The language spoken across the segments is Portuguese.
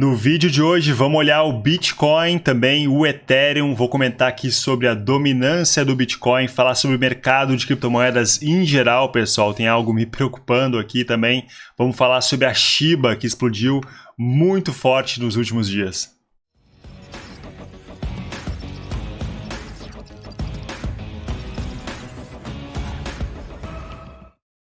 No vídeo de hoje vamos olhar o Bitcoin, também o Ethereum, vou comentar aqui sobre a dominância do Bitcoin, falar sobre o mercado de criptomoedas em geral, pessoal, tem algo me preocupando aqui também. Vamos falar sobre a Shiba, que explodiu muito forte nos últimos dias.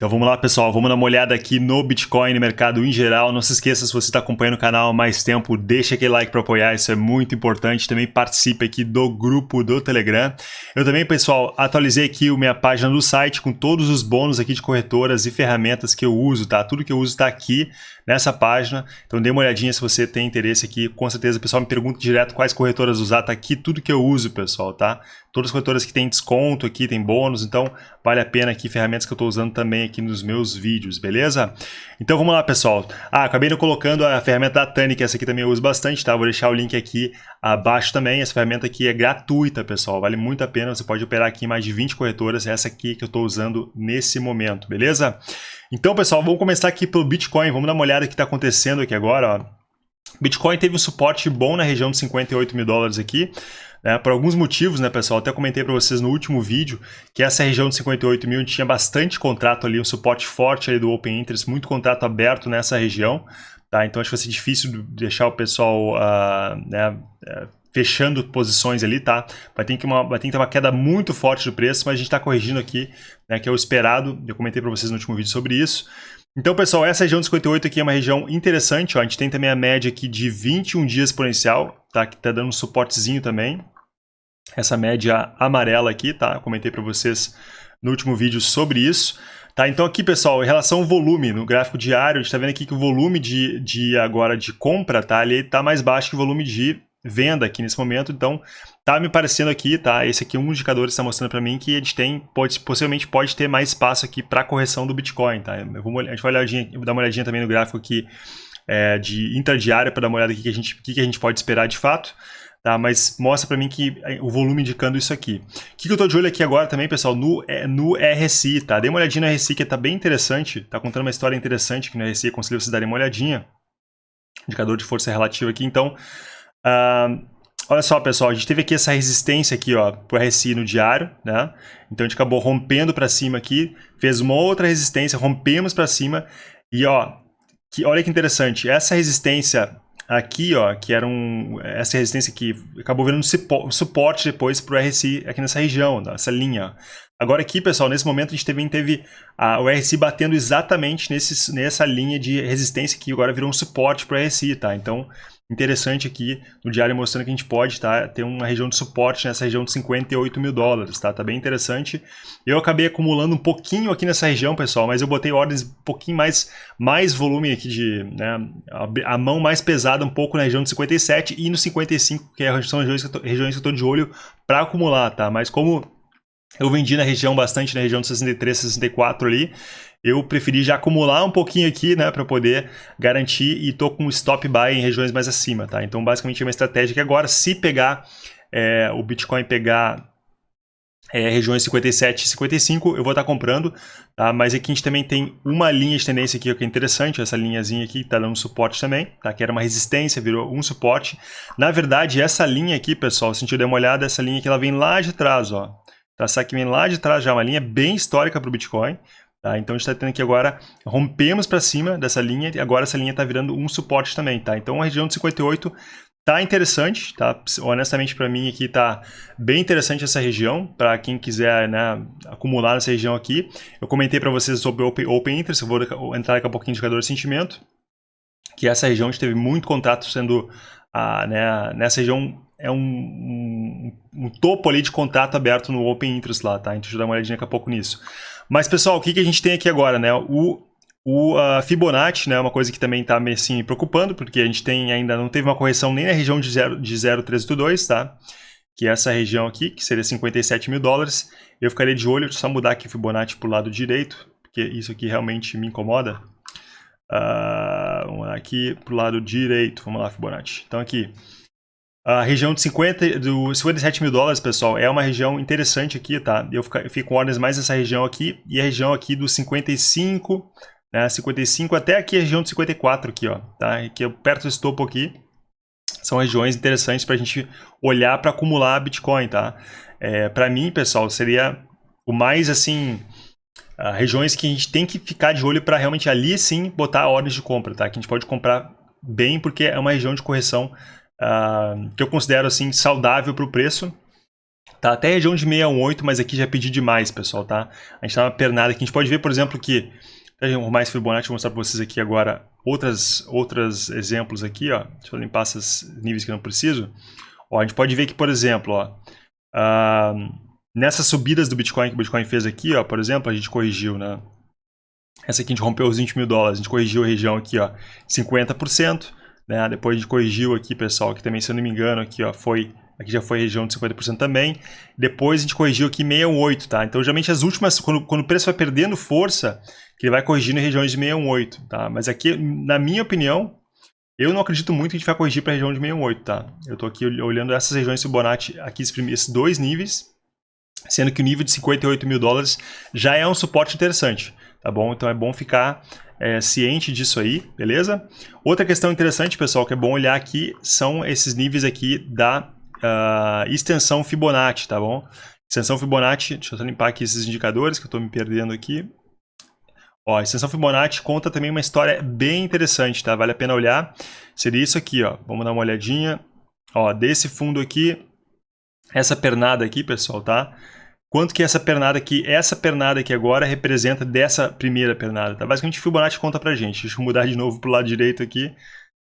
Então vamos lá, pessoal, vamos dar uma olhada aqui no Bitcoin, no mercado em geral. Não se esqueça, se você está acompanhando o canal há mais tempo, deixa aquele like para apoiar, isso é muito importante. Também participe aqui do grupo do Telegram. Eu também, pessoal, atualizei aqui a minha página do site com todos os bônus aqui de corretoras e ferramentas que eu uso, tá? Tudo que eu uso está aqui nessa página. Então dê uma olhadinha se você tem interesse aqui. Com certeza pessoal me pergunta direto quais corretoras usar. Tá aqui tudo que eu uso, pessoal, tá? Todas as corretoras que tem desconto aqui, tem bônus. Então vale a pena aqui ferramentas que eu estou usando também aqui nos meus vídeos, beleza? Então vamos lá, pessoal. Ah, acabei colocando a ferramenta da Tani, que essa aqui também eu uso bastante, tá? Vou deixar o link aqui abaixo também. Essa ferramenta aqui é gratuita, pessoal. Vale muito a pena. Você pode operar aqui em mais de 20 corretoras. Essa aqui que eu estou usando nesse momento, beleza? Então, pessoal, vamos começar aqui pelo Bitcoin. Vamos dar uma olhada no que está acontecendo aqui agora. Ó. Bitcoin teve um suporte bom na região de 58 mil dólares aqui. Né, por alguns motivos, né, pessoal? Até comentei para vocês no último vídeo que essa região de 58 mil tinha bastante contrato ali, um suporte forte ali do Open Interest, muito contrato aberto nessa região. Tá? Então acho que vai ser difícil deixar o pessoal uh, né, uh, fechando posições ali, tá? Vai ter, que uma, vai ter que ter uma queda muito forte do preço, mas a gente está corrigindo aqui, né, que é o esperado. Eu comentei para vocês no último vídeo sobre isso. Então, pessoal, essa região de 58 aqui é uma região interessante. Ó. A gente tem também a média aqui de 21 dias exponencial, tá? que está dando um suportezinho também. Essa média amarela aqui, tá? Eu comentei para vocês no último vídeo sobre isso. Tá, então aqui, pessoal, em relação ao volume, no gráfico diário, a gente está vendo aqui que o volume de, de agora de compra, tá? Ele está mais baixo que o volume de venda aqui nesse momento, então tá me parecendo aqui, tá? Esse aqui é um indicador que está mostrando para mim que gente tem, pode, possivelmente pode ter mais espaço aqui para correção do Bitcoin, tá? Eu vou, a gente vai dar uma olhadinha também no gráfico aqui é, de intradiária para dar uma olhada aqui que a gente, que, que a gente pode esperar de fato. Tá, mas mostra para mim que é, o volume indicando isso aqui. O que, que eu estou de olho aqui agora também, pessoal, no, é, no RSI, tá? Dê uma olhadinha no RSI que está bem interessante, tá contando uma história interessante aqui no RSI, aconselho vocês darem uma olhadinha. Indicador de força relativa aqui, então Uh, olha só, pessoal, a gente teve aqui essa resistência aqui, ó, pro RSI no diário, né? Então a gente acabou rompendo para cima aqui, fez uma outra resistência, rompemos para cima e ó, que, olha que interessante, essa resistência aqui, ó, que era um, essa resistência aqui, acabou virando suporte depois para o RSI aqui nessa região, nessa linha. Agora aqui, pessoal, nesse momento a gente também teve a, o RSI batendo exatamente nesse, nessa linha de resistência que agora virou um suporte para o RSI, tá? Então, interessante aqui no diário mostrando que a gente pode tá, ter uma região de suporte nessa região de 58 mil dólares, tá? Tá bem interessante. Eu acabei acumulando um pouquinho aqui nessa região, pessoal, mas eu botei ordens um pouquinho mais, mais volume aqui de, né, a, a mão mais pesada um pouco na região de 57 e no 55, que é, são tô, regiões que eu tô de olho para acumular, tá? Mas como eu vendi na região bastante, na região de 63, 64 ali, eu preferi já acumular um pouquinho aqui, né, para poder garantir e tô com stop buy em regiões mais acima, tá? Então, basicamente, é uma estratégia que agora, se pegar é, o Bitcoin pegar é, regiões 57 e 55, eu vou estar tá comprando, tá? Mas aqui a gente também tem uma linha de tendência aqui que é interessante, essa linhazinha aqui está dando suporte também, tá? Que era uma resistência, virou um suporte. Na verdade, essa linha aqui, pessoal, se a gente der uma olhada, essa linha aqui, ela vem lá de trás, ó. Tá? Essa lá de trás já, uma linha bem histórica para o Bitcoin, Tá? Então a gente está tendo aqui agora, rompemos para cima dessa linha e agora essa linha está virando um suporte também. Tá? Então a região de 58 tá interessante, tá? honestamente para mim aqui tá bem interessante essa região, para quem quiser né, acumular nessa região aqui. Eu comentei para vocês sobre Open, open Interest, eu vou entrar daqui a pouquinho indicador de sentimento, que essa região a gente teve muito contato sendo, ah, né, nessa região é um, um, um, topo ali de contato aberto no Open Interest lá, tá? Então deixa eu dar uma olhadinha daqui a pouco nisso. Mas, pessoal, o que, que a gente tem aqui agora, né? O, o uh, Fibonacci, né, é uma coisa que também está me assim, preocupando, porque a gente tem ainda não teve uma correção nem na região de 0,382, de tá? Que é essa região aqui, que seria 57 mil dólares. Eu ficaria de olho, só mudar aqui o Fibonacci para o lado direito, porque isso aqui realmente me incomoda. Uh, vamos lá aqui para o lado direito, vamos lá Fibonacci. Então aqui, a região de 50, do 57 mil dólares, pessoal, é uma região interessante aqui, tá? Eu fico, eu com ordens mais nessa região aqui e a região aqui dos 55, né, 55 até aqui a região de 54 aqui, ó, tá? Aqui perto desse topo aqui, são regiões interessantes para a gente olhar para acumular Bitcoin, tá? É, para mim, pessoal, seria o mais, assim, uh, regiões que a gente tem que ficar de olho para realmente ali, sim, botar ordens de compra, tá? Que a gente pode comprar bem, porque é uma região de correção uh, que eu considero, assim, saudável para o preço, Tá até região de 618, mas aqui já pedi demais, pessoal, tá? A gente tá uma pernada aqui. A gente pode ver, por exemplo, que... Arrumar esse Fibonacci, vou mostrar para vocês aqui agora outras, outros exemplos aqui, ó. Deixa eu limpar esses níveis que eu não preciso. Ó, a gente pode ver que, por exemplo, ó, uh, nessas subidas do Bitcoin que o Bitcoin fez aqui, ó, por exemplo, a gente corrigiu, né? Essa aqui a gente rompeu os 20 mil dólares, a gente corrigiu a região aqui, ó, 50%, né? Depois a gente corrigiu aqui, pessoal, que também, se eu não me engano, aqui, ó, foi Aqui já foi região de 50% também. Depois a gente corrigiu aqui 618, tá? Então, geralmente as últimas, quando, quando o preço vai perdendo força, que ele vai corrigindo em regiões de 618, tá? Mas aqui, na minha opinião, eu não acredito muito que a gente vai corrigir para a região de 618, tá? Eu estou aqui olhando essas regiões Fibonacci, aqui esses dois níveis, sendo que o nível de 58 mil dólares já é um suporte interessante, tá bom? Então é bom ficar é, ciente disso aí, beleza? Outra questão interessante, pessoal, que é bom olhar aqui, são esses níveis aqui da uh, extensão Fibonacci, tá bom? Extensão Fibonacci, deixa eu limpar aqui esses indicadores que eu estou me perdendo aqui. Ó, a extensão Fibonacci conta também uma história bem interessante, tá? Vale a pena olhar. Seria isso aqui, ó. Vamos dar uma olhadinha. Ó, desse fundo aqui, essa pernada aqui, pessoal, tá? Quanto que essa pernada aqui, essa pernada aqui agora representa dessa primeira pernada, tá? Basicamente, Fibonacci conta pra gente. Deixa eu mudar de novo pro lado direito aqui.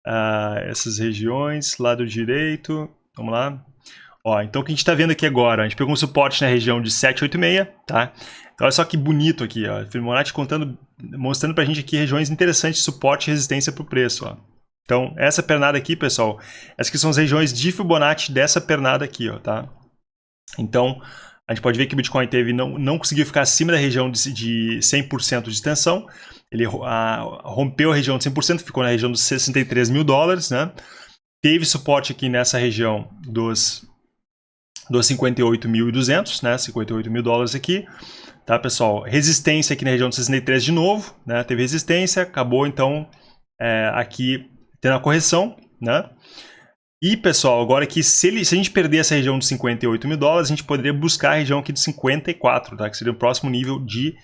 Uh, essas regiões, lado direito, Vamos lá. Ó, então o que a gente está vendo aqui agora, a gente pegou um suporte na região de 786, tá? Então, olha só que bonito aqui, ó. Fibonacci contando, mostrando para a gente aqui regiões interessantes de suporte e resistência para o preço, ó. Então, essa pernada aqui, pessoal, essas aqui são as regiões de Fibonacci dessa pernada aqui, ó, tá? Então, a gente pode ver que o Bitcoin teve, não, não conseguiu ficar acima da região de, de 100% de extensão. Ele a, rompeu a região de 100%, ficou na região dos 63 mil dólares, né? Teve suporte aqui nessa região dos, dos 58.200, né? 58 mil dólares aqui. Tá, pessoal? Resistência aqui na região de 63 de novo, né? Teve resistência, acabou então é, aqui tendo a correção, né? E, pessoal, agora que se, ele, se a gente perder essa região de 58 mil dólares, a gente poderia buscar a região aqui de 54, tá? Que seria o próximo nível de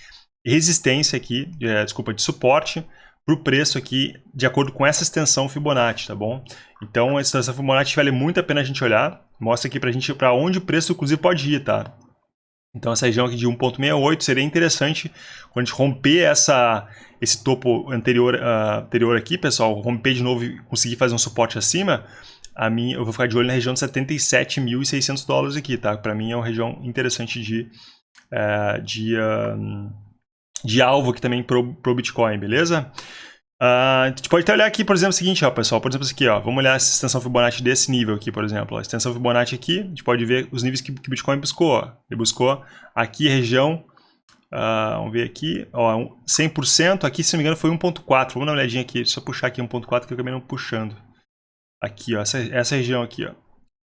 resistência aqui, é, desculpa, de suporte para o preço aqui, de acordo com essa extensão Fibonacci, tá bom? Então, a extensão Fibonacci vale muito a pena a gente olhar. Mostra aqui para a gente para onde o preço, inclusive, pode ir, tá? Então, essa região aqui de 1.68 seria interessante quando a gente romper essa, esse topo anterior, uh, anterior aqui, pessoal, romper de novo e conseguir fazer um suporte acima, a mim, eu vou ficar de olho na região de 77.600 dólares aqui, tá? Para mim é uma região interessante de, uh, de, de alvo aqui também pro, pro Bitcoin, beleza? Uh, a gente pode até olhar aqui, por exemplo, o seguinte, ó, pessoal, por exemplo, isso aqui, ó, vamos olhar essa extensão Fibonacci desse nível aqui, por exemplo, a extensão Fibonacci aqui, a gente pode ver os níveis que, o Bitcoin buscou, ó. ele buscou aqui região, uh, vamos ver aqui, ó, 100%, aqui, se não me engano, foi 1.4, vamos dar uma olhadinha aqui, eu puxar aqui 1.4 que eu acabei não puxando, aqui, ó, essa, essa região aqui, ó,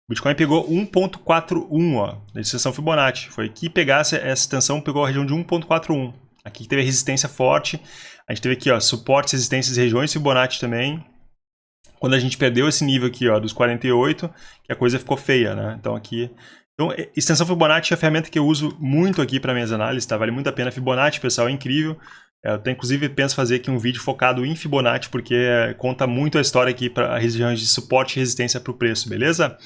Bitcoin pegou 1.41, ó, da extensão Fibonacci, foi aqui pegar essa, essa extensão, pegou a região de 1.41, aqui teve resistência forte, a gente teve aqui, ó, suportes, resistências, regiões Fibonacci também. Quando a gente perdeu esse nível aqui, ó, dos 48, que a coisa ficou feia, né? Então aqui... Então, extensão Fibonacci é a ferramenta que eu uso muito aqui para minhas análises, tá? Vale muito a pena. Fibonacci, pessoal, é incrível. Eu até, inclusive, penso fazer aqui um vídeo focado em Fibonacci, porque conta muito a história aqui para regiões de suporte e resistência para o preço, beleza?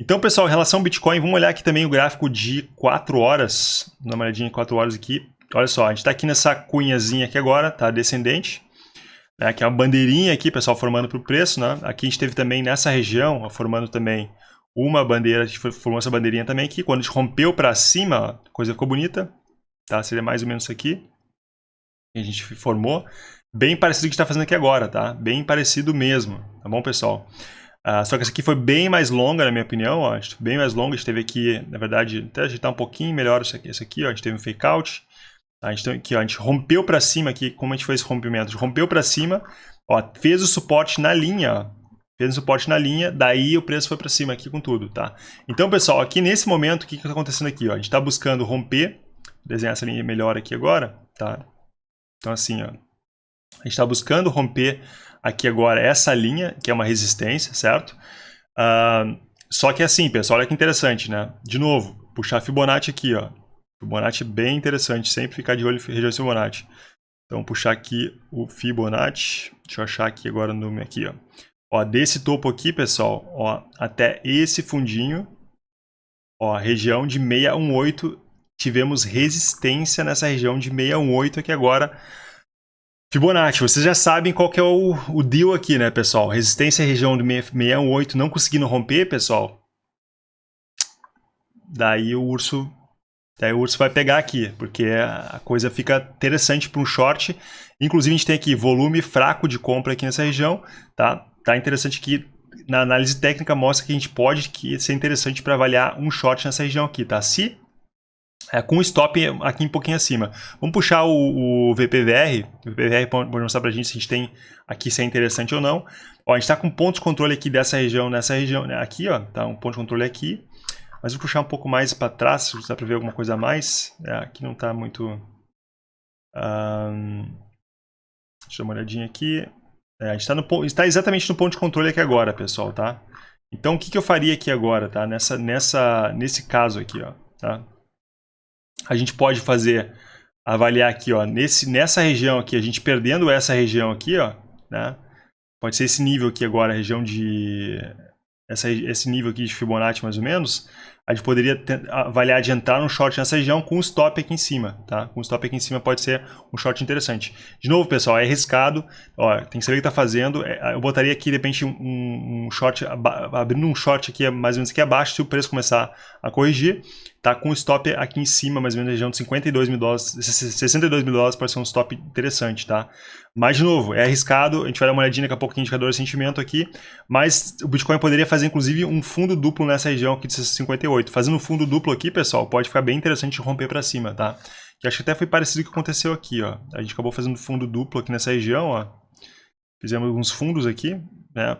Então, pessoal, em relação ao Bitcoin, vamos olhar aqui também o gráfico de 4 horas. Dá uma olhadinha em 4 horas aqui. Olha só, a gente está aqui nessa cunhazinha aqui agora, tá? Descendente. Né? Que é uma bandeirinha aqui, pessoal, formando para o preço, né? Aqui a gente teve também nessa região, formando também uma bandeira, a gente formou essa bandeirinha também aqui. Quando a gente rompeu para cima, a coisa ficou bonita, tá? Seria mais ou menos isso aqui. Que a gente formou. Bem parecido com o que a gente está fazendo aqui agora, tá? Bem parecido mesmo, tá bom, pessoal? Uh, só que essa aqui foi bem mais longa, na minha opinião, ó, bem mais longa. A gente teve aqui, na verdade, até ajeitar um pouquinho melhor isso aqui, isso aqui ó, a gente teve um fake out. A gente, aqui, ó, a gente rompeu para cima aqui, como a gente fez esse rompimento? A gente rompeu para cima, ó, fez o suporte na linha, ó, fez o suporte na linha, daí o preço foi para cima aqui com tudo, tá? Então, pessoal, aqui nesse momento, o que está acontecendo aqui? Ó? A gente está buscando romper, desenhar essa linha melhor aqui agora, tá? Então, assim, ó, A gente está buscando romper aqui agora essa linha, que é uma resistência, certo? Uh, só que assim, pessoal, olha que interessante, né? De novo, puxar Fibonacci aqui, ó. Fibonacci bem interessante, sempre ficar de olho em região Fibonacci. Então, puxar aqui o Fibonacci. Deixa eu achar aqui agora o número aqui, ó. Ó, desse topo aqui, pessoal, ó, até esse fundinho, ó, região de 618, tivemos resistência nessa região de 618 aqui agora. Fibonacci, vocês já sabem qual que é o, o deal aqui, né, pessoal? Resistência região de 618 não conseguindo romper, pessoal. Daí o urso Daí o urso vai pegar aqui, porque a coisa fica interessante para um short. Inclusive a gente tem aqui volume fraco de compra aqui nessa região, tá? Tá interessante que na análise técnica mostra que a gente pode que ser interessante para avaliar um short nessa região aqui, tá? Se é, com stop aqui um pouquinho acima. Vamos puxar o, o VPVR. O VPVR pode mostrar para a gente se a gente tem aqui se é interessante ou não. Ó, a gente está com ponto de controle aqui dessa região, nessa região, né? aqui, ó, tá um ponto de controle aqui. Mas vou puxar um pouco mais para trás, se dá para ver alguma coisa a mais. É, aqui não está muito... Um... Deixa eu dar uma olhadinha aqui. É, a gente está está exatamente no ponto de controle aqui agora, pessoal, tá? Então, o que, que eu faria aqui agora, tá? Nessa, nessa, nesse caso aqui, ó, tá? A gente pode fazer, avaliar aqui, ó, nesse, nessa região aqui, a gente perdendo essa região aqui, ó, né? Pode ser esse nível aqui agora, região de... Essa, esse nível aqui de Fibonacci, mais ou menos a gente poderia avaliar de entrar no short nessa região com um stop aqui em cima, tá? Com um stop aqui em cima pode ser um short interessante. De novo, pessoal, é arriscado, ó, tem que saber o que está fazendo. É, eu botaria aqui, de repente, um, um short, abrindo um short aqui mais ou menos aqui abaixo, se o preço começar a corrigir, tá com um stop aqui em cima, mais ou menos na região de 52 mil dólares, 62 mil dólares pode ser um stop interessante, tá? Mas, de novo, é arriscado, a gente vai dar uma olhadinha daqui a pouco no indicador de sentimento aqui, mas o Bitcoin poderia fazer, inclusive, um fundo duplo nessa região aqui de 58. Fazendo um fundo duplo aqui, pessoal, pode ficar bem interessante romper para cima, tá? Que acho que até foi parecido com o que aconteceu aqui, ó. A gente acabou fazendo fundo duplo aqui nessa região, ó. Fizemos alguns fundos aqui, né?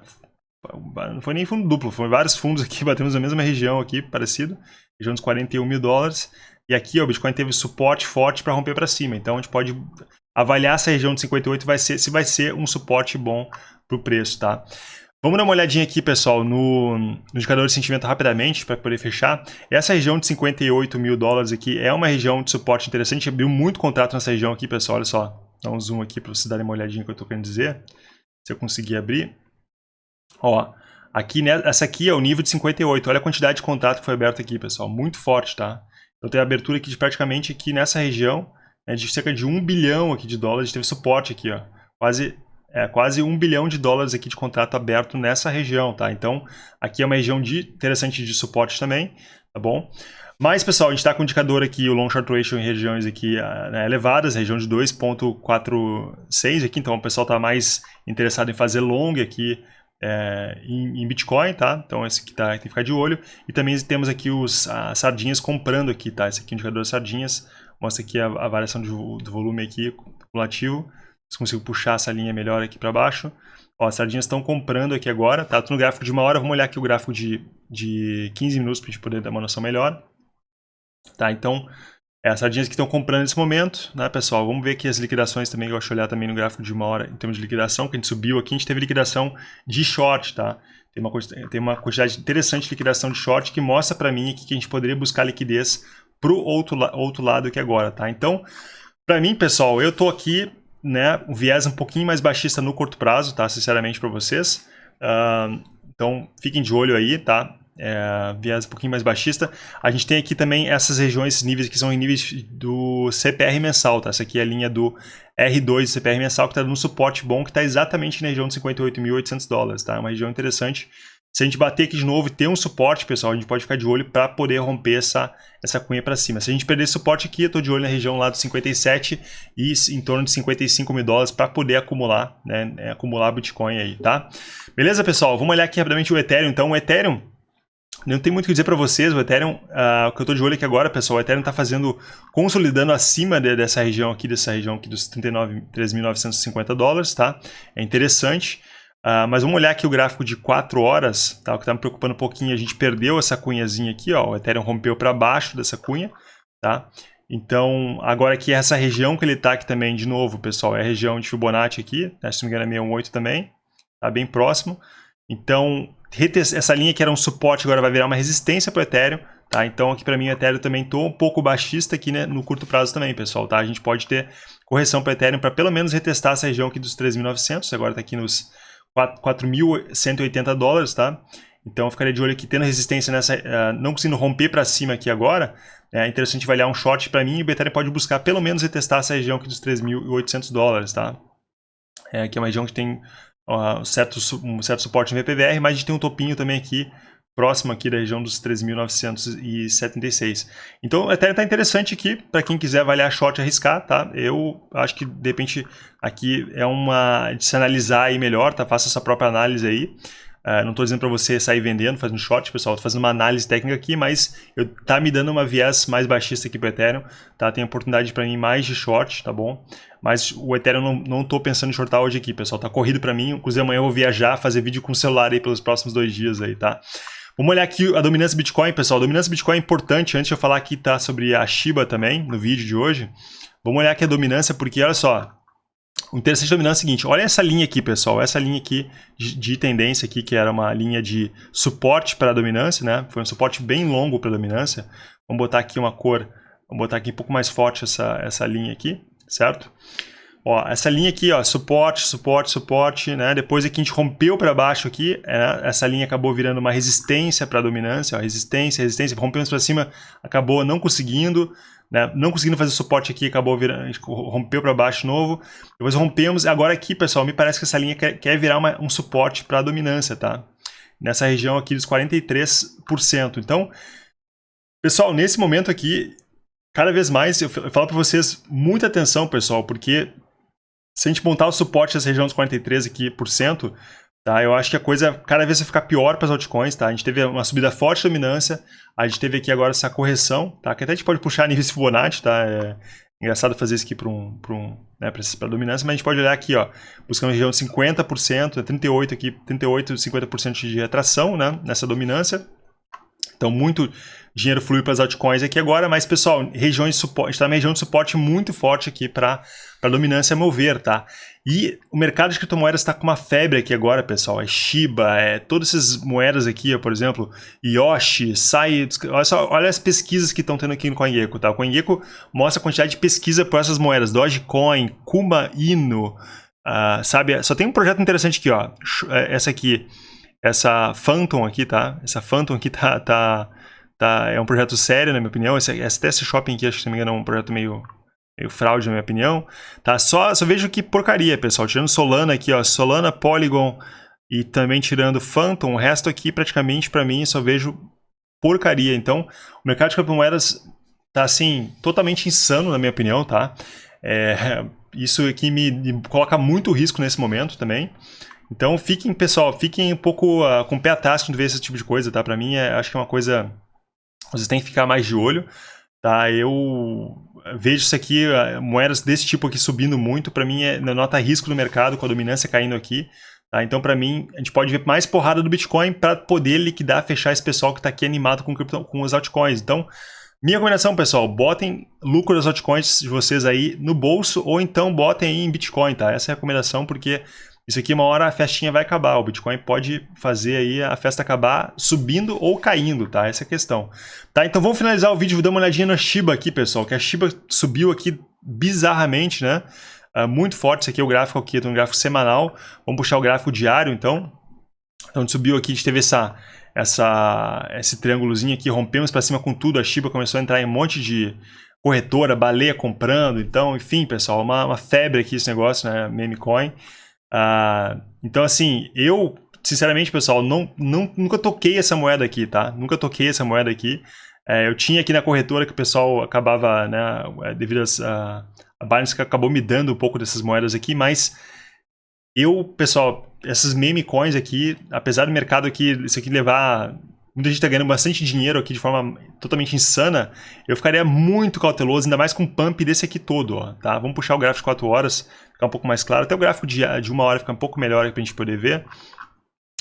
Não foi nem fundo duplo, foi vários fundos aqui, batemos na mesma região aqui, parecido. Região dos 41 mil dólares. E aqui ó, o Bitcoin teve suporte forte para romper para cima. Então a gente pode avaliar essa região de 58 vai ser, se vai ser um suporte bom para o preço, tá? Vamos dar uma olhadinha aqui, pessoal, no, no indicador de sentimento rapidamente, para poder fechar. Essa região de 58 mil dólares aqui é uma região de suporte interessante. Abriu muito contrato nessa região aqui, pessoal. Olha só, dá um zoom aqui para vocês darem uma olhadinha que eu estou querendo dizer. Se eu conseguir abrir. Ó, aqui, né, essa aqui é o nível de 58. Olha a quantidade de contrato que foi aberto aqui, pessoal. Muito forte, tá? Eu tenho a abertura aqui de praticamente aqui nessa região é de cerca de 1 bilhão aqui de dólares, teve suporte aqui, ó. Quase, é, quase 1 bilhão de dólares aqui de contrato aberto nessa região, tá? Então, aqui é uma região de, interessante de suporte também, tá bom? Mas, pessoal, a gente está com o indicador aqui, o long short ratio em regiões aqui ah, né, elevadas, região de 2.46 aqui, então o pessoal está mais interessado em fazer long aqui é, em, em, Bitcoin, tá? Então esse aqui tá, tem que ficar de olho. E também temos aqui os as sardinhas comprando aqui, tá? Esse aqui é o indicador de sardinhas, mostra aqui a, a variação de, do volume aqui, cumulativo. Se consigo puxar essa linha melhor aqui para baixo. Ó, as sardinhas estão comprando aqui agora, tá? Tô no gráfico de uma hora, vamos olhar aqui o gráfico de, de 15 minutos para a gente poder dar uma noção melhor. Tá, então, é, as sardinhas que estão comprando nesse momento, né, pessoal? Vamos ver aqui as liquidações também, eu gosto de olhar também no gráfico de uma hora em termos de liquidação, que a gente subiu aqui, a gente teve liquidação de short, tá? Tem uma, tem uma quantidade interessante de liquidação de short que mostra para mim aqui que a gente poderia buscar liquidez para o outro, outro lado aqui agora, tá? Então, para mim, pessoal, eu tô aqui, né, um viés um pouquinho mais baixista no curto prazo, tá? Sinceramente para vocês. Uh, então, fiquem de olho aí, tá? É, viés um pouquinho mais baixista. A gente tem aqui também essas regiões, esses níveis que são em níveis do CPR mensal, tá? Essa aqui é a linha do R2 do CPR mensal, que está dando um suporte bom, que está exatamente na região de 58.800 dólares, tá? É uma região interessante se a gente bater aqui de novo e ter um suporte, pessoal, a gente pode ficar de olho para poder romper essa, essa cunha para cima. Se a gente perder esse suporte aqui, eu estou de olho na região lá dos 57 e em torno de 55 mil dólares para poder acumular, né, é, acumular Bitcoin aí, tá? Beleza, pessoal? Vamos olhar aqui rapidamente o Ethereum. Então, o Ethereum, não tem muito o que dizer para vocês, o Ethereum, uh, o que eu estou de olho aqui agora, pessoal, o Ethereum está fazendo, consolidando acima de, dessa região aqui, dessa região aqui dos 39.3.950 dólares, tá? É interessante. Uh, mas vamos olhar aqui o gráfico de 4 horas, tá? o que está me preocupando um pouquinho, a gente perdeu essa cunhazinha aqui, ó, o Ethereum rompeu para baixo dessa cunha, tá? Então, agora aqui essa região que ele está aqui também, de novo, pessoal, é a região de Fibonacci aqui, né? se não me engano é 618 também, tá bem próximo. Então, essa linha que era um suporte agora vai virar uma resistência para o Ethereum, tá? Então aqui para mim o Ethereum também estou um pouco baixista aqui né, no curto prazo também, pessoal, tá? A gente pode ter correção para o Ethereum para pelo menos retestar essa região aqui dos 3.900, agora está aqui nos 4.180 dólares, tá? Então eu ficaria de olho aqui tendo resistência nessa, uh, não conseguindo romper para cima aqui agora, é interessante avaliar um short para mim e o Ethereum pode buscar pelo menos retestar essa região aqui dos 3.800 dólares, tá? É, aqui é uma região que tem uh, certo, um certo suporte no VPVR, mas a gente tem um topinho também aqui, próximo aqui da região dos 3.976. Então, Ethereum está interessante aqui, para quem quiser avaliar short e arriscar, tá? Eu acho que, de repente, aqui é uma de se analisar aí melhor, tá? Faça essa própria análise aí. Uh, não estou dizendo para você sair vendendo, fazendo short, pessoal. Estou fazendo uma análise técnica aqui, mas eu, tá me dando uma viés mais baixista aqui para o Ethereum. Tá? Tem oportunidade para mim mais de short, tá bom? Mas o Ethereum não estou pensando em shortar hoje aqui, pessoal. Tá corrido para mim. Inclusive amanhã eu vou viajar, fazer vídeo com o celular aí pelos próximos dois dias aí, tá? Vamos olhar aqui a dominância Bitcoin, pessoal. A dominância Bitcoin é importante. Antes de eu falar aqui tá sobre a Shiba também, no vídeo de hoje. Vamos olhar aqui a dominância, porque olha só, o interessante da dominância é o seguinte, olha essa linha aqui, pessoal, essa linha aqui de, tendência aqui, que era uma linha de suporte para a dominância, né? Foi um suporte bem longo para a dominância. Vamos botar aqui uma cor, vamos botar aqui um pouco mais forte essa, essa linha aqui, certo? Ó, essa linha aqui, ó, suporte, suporte, suporte, né? Depois aqui a gente rompeu para baixo aqui, é, essa linha acabou virando uma resistência para a dominância, ó, resistência, resistência, rompemos para cima, acabou não conseguindo, né? Não conseguindo fazer suporte aqui, acabou virando, a gente rompeu para baixo novo. Depois rompemos. Agora aqui, pessoal, me parece que essa linha quer, quer virar uma, um suporte para a dominância, tá? Nessa região aqui dos 43%. Então, pessoal, nesse momento aqui, cada vez mais, eu falo para vocês, muita atenção, pessoal, porque se a gente montar o suporte dessa região dos 43% aqui, por cento, Tá? Eu acho que a coisa cada vez vai ficar pior para as altcoins. Tá? A gente teve uma subida forte de dominância, a gente teve aqui agora essa correção, tá? que até a gente pode puxar níveis Fibonacci, tá? É engraçado fazer isso aqui para um, um, né, para dominância, mas a gente pode olhar aqui, ó, buscando região de 50%, 38% aqui, 38%, 50% de retração né, nessa dominância. Então, muito dinheiro flui para as altcoins aqui agora, mas, pessoal, regiões de suporte, está na região de suporte muito forte aqui para a dominância mover, tá? E o mercado de criptomoedas está com uma febre aqui agora, pessoal. É Shiba, é todas essas moedas aqui, por exemplo, Yoshi, Sai. Olha, só, olha as pesquisas que estão tendo aqui no CoinGecko, tá? O CoinGecko mostra a quantidade de pesquisa por essas moedas. Dogecoin, Kuma Inu, uh, sabe? Só tem um projeto interessante aqui, ó. É, essa aqui, essa Phantom aqui, tá? Essa Phantom aqui tá, tá, tá é um projeto sério, na minha opinião. Esse, esse Test Shopping aqui, acho que se não me engano, é um projeto meio meio fraude na minha opinião, tá? Só, só vejo que porcaria, pessoal. Tirando Solana aqui, ó, Solana, Polygon e também tirando Phantom, o resto aqui praticamente para mim só vejo porcaria. Então, o mercado de criptomoedas tá assim, totalmente insano na minha opinião, tá? É, isso aqui me, me, coloca muito risco nesse momento também. Então, fiquem, pessoal, fiquem um pouco uh, com o pé atrás quando vê esse tipo de coisa, tá? Para mim, é, acho que é uma coisa... Vocês têm que ficar mais de olho, tá? Eu vejo isso aqui, moedas desse tipo aqui subindo muito, para mim é nota risco no mercado com a dominância caindo aqui. Tá? Então, para mim, a gente pode ver mais porrada do Bitcoin para poder liquidar, fechar esse pessoal que está aqui animado com, cripto, com os altcoins. Então, minha recomendação, pessoal, botem lucro das altcoins de vocês aí no bolso ou então botem aí em Bitcoin, tá? Essa é a recomendação porque isso aqui, uma hora a festinha vai acabar. O Bitcoin pode fazer aí a festa acabar subindo ou caindo, tá? Essa é a questão. Tá, então vamos finalizar o vídeo. Dar uma olhadinha na Shiba aqui, pessoal. Que a Shiba subiu aqui bizarramente, né? Uh, muito forte. Esse aqui é o gráfico aqui, um gráfico semanal. Vamos puxar o gráfico diário, então. Então, subiu aqui, a gente teve essa, essa, esse triângulozinho aqui, rompemos para cima com tudo. A Shiba começou a entrar em um monte de corretora, baleia comprando. Então, enfim, pessoal, uma, uma febre aqui esse negócio, né? Meme coin. Uh, então, assim, eu, sinceramente, pessoal, não, não, nunca toquei essa moeda aqui, tá? Nunca toquei essa moeda aqui. É, eu tinha aqui na corretora que o pessoal acabava, né, é, devido a, a Binance que acabou me dando um pouco dessas moedas aqui, mas eu, pessoal, essas meme coins aqui, apesar do mercado aqui, isso aqui levar muita gente está ganhando bastante dinheiro aqui de forma totalmente insana, eu ficaria muito cauteloso, ainda mais com o pump desse aqui todo, ó, tá? Vamos puxar o gráfico de 4 horas, ficar um pouco mais claro. Até o gráfico de, de uma hora fica um pouco melhor para a gente poder ver.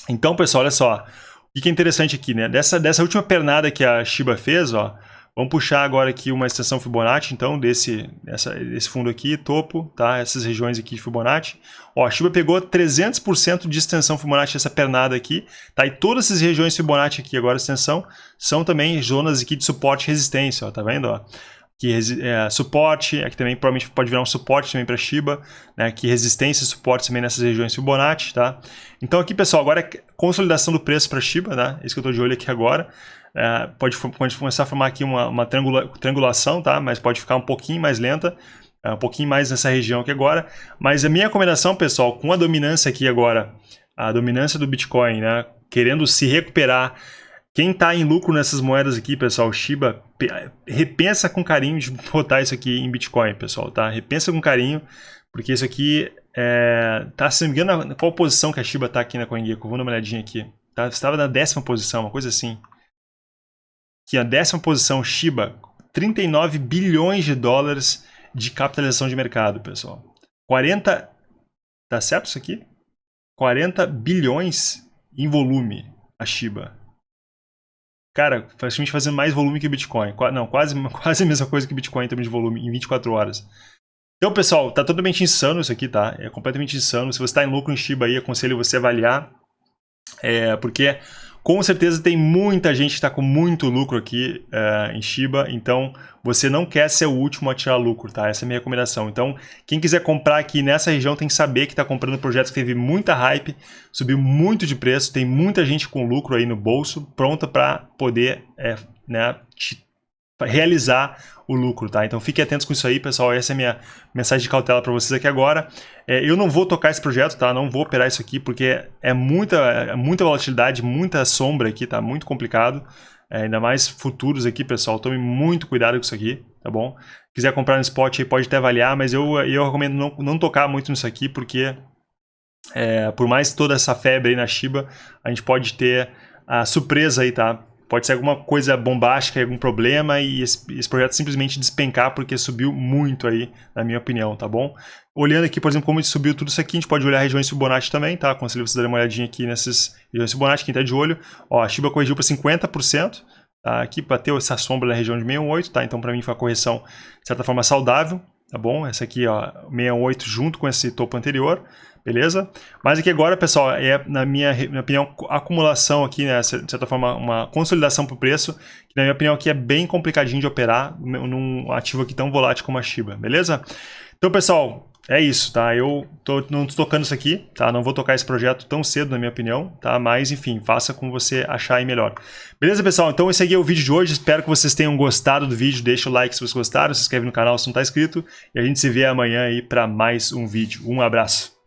Então, pessoal, olha só. O que é interessante aqui, né? Dessa, dessa última pernada que a Shiba fez, ó, Vamos puxar agora aqui uma extensão Fibonacci, então, desse, dessa, desse fundo aqui, topo, tá? Essas regiões aqui de Fibonacci. Ó, a Shiba pegou 300% de extensão Fibonacci, essa pernada aqui, tá? E todas essas regiões Fibonacci aqui, agora extensão, são também zonas aqui de suporte e resistência, ó, tá vendo, ó? que é, suporte, aqui também provavelmente pode virar um suporte também para Shiba, né, que resistência e suporte também nessas regiões Fibonacci, tá? Então aqui, pessoal, agora é consolidação do preço para Shiba, né? Isso que eu estou de olho aqui agora. É, pode, pode começar a formar aqui uma, uma triangula, triangulação, tá? Mas pode ficar um pouquinho mais lenta, é, um pouquinho mais nessa região aqui agora. Mas a minha recomendação, pessoal, com a dominância aqui agora, a dominância do Bitcoin, né? Querendo se recuperar quem está em lucro nessas moedas aqui, pessoal, Shiba, repensa com carinho de botar isso aqui em Bitcoin, pessoal, tá? Repensa com carinho, porque isso aqui é, tá, se me engano, qual posição que a Shiba está aqui na CoinGecko? Vou dar uma olhadinha aqui. Tá, estava na décima posição, uma coisa assim. Aqui, a décima posição, Shiba, 39 bilhões de dólares de capitalização de mercado, pessoal. 40, tá certo isso aqui? 40 bilhões em volume, a Shiba. Cara, praticamente fazendo mais volume que o Bitcoin. Não, quase, quase a mesma coisa que o Bitcoin em termos de volume, em 24 horas. Então, pessoal, tá totalmente insano isso aqui, tá? É completamente insano. Se você está em lucro em Shiba aí, aconselho você avaliar. É, porque com certeza tem muita gente que está com muito lucro aqui uh, em Shiba, então você não quer ser o último a tirar lucro, tá? Essa é a minha recomendação. Então, quem quiser comprar aqui nessa região tem que saber que está comprando projetos que teve muita hype, subiu muito de preço, tem muita gente com lucro aí no bolso, pronta para poder é, né, realizar o lucro, tá? Então fiquem atentos com isso aí, pessoal. Essa é a minha mensagem de cautela para vocês aqui agora. É, eu não vou tocar esse projeto, tá? Não vou operar isso aqui porque é muita, é muita volatilidade, muita sombra aqui, tá? Muito complicado. É, ainda mais futuros aqui, pessoal. Tome muito cuidado com isso aqui, tá bom? Quiser comprar no spot aí, pode até avaliar, mas eu, eu recomendo não, não tocar muito nisso aqui porque é, por mais toda essa febre aí na Shiba, a gente pode ter a surpresa aí, tá? Pode ser alguma coisa bombástica, algum problema e esse, esse, projeto simplesmente despencar porque subiu muito aí, na minha opinião, tá bom? Olhando aqui, por exemplo, como subiu tudo isso aqui, a gente pode olhar regiões Fibonacci também, tá? Aconselho vocês darem uma olhadinha aqui nessas regiões Fibonacci, quem tá de olho. Ó, a Shiba corrigiu para 50%, tá? Aqui bateu essa sombra na região de 68, tá? Então, para mim, foi uma correção, de certa forma, saudável, tá bom? Essa aqui, ó, 68 junto com esse topo anterior beleza? Mas aqui agora, pessoal, é, na minha, minha opinião, acumulação aqui, né, de certa forma, uma consolidação para o preço, que na minha opinião aqui é bem complicadinho de operar num ativo aqui tão volátil como a Shiba, beleza? Então, pessoal, é isso, tá? Eu tô, não tocando isso aqui, tá? Não vou tocar esse projeto tão cedo, na minha opinião, tá? Mas, enfim, faça como você achar aí melhor. Beleza, pessoal? Então esse aqui é o vídeo de hoje. Espero que vocês tenham gostado do vídeo. Deixa o like se vocês gostaram, se inscreve no canal se não tá inscrito. E a gente se vê amanhã aí para mais um vídeo. Um abraço.